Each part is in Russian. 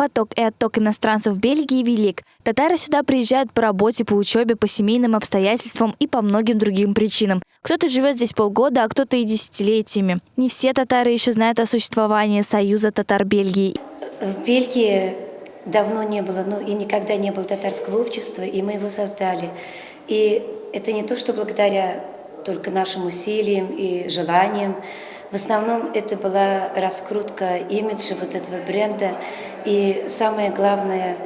Поток и отток иностранцев в Бельгии велик. Татары сюда приезжают по работе, по учебе, по семейным обстоятельствам и по многим другим причинам. Кто-то живет здесь полгода, а кто-то и десятилетиями. Не все татары еще знают о существовании Союза татар Бельгии. В Бельгии давно не было, ну и никогда не было татарского общества, и мы его создали. И это не то, что благодаря только нашим усилиям и желаниям. В основном это была раскрутка имиджа вот этого бренда. И самое главное,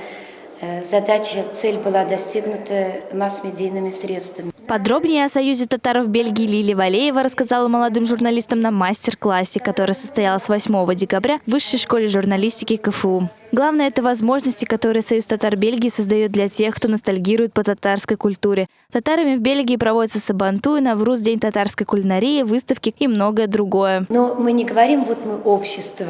задача, цель была достигнута масс-медийными средствами. Подробнее о Союзе татаров Бельгии Лили Валеева рассказала молодым журналистам на мастер-классе, который состоялся 8 декабря в Высшей школе журналистики КФУ. Главное – это возможности, которые Союз татар Бельгии создает для тех, кто ностальгирует по татарской культуре. Татарами в Бельгии проводятся Сабантуй, Навруз, День татарской кулинарии, выставки и многое другое. Но мы не говорим, вот мы общество,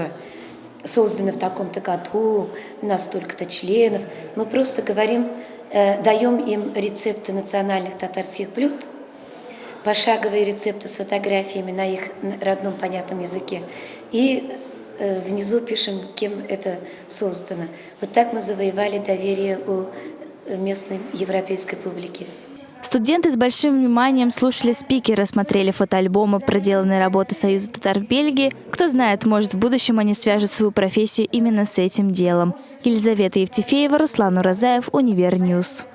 создано в таком-то году, у нас столько-то членов. Мы просто говорим, э, даем им рецепты национальных татарских блюд, пошаговые рецепты с фотографиями на их родном понятном языке. И Э, внизу пишем, кем это создано. Вот так мы завоевали доверие у местной европейской публики. Студенты с большим вниманием слушали спикеры, смотрели фотоальбомы проделанной работы Союза татар в Бельгии. Кто знает, может в будущем они свяжут свою профессию именно с этим делом. Елизавета Евтефеева, Руслан Уразаев, Univer News.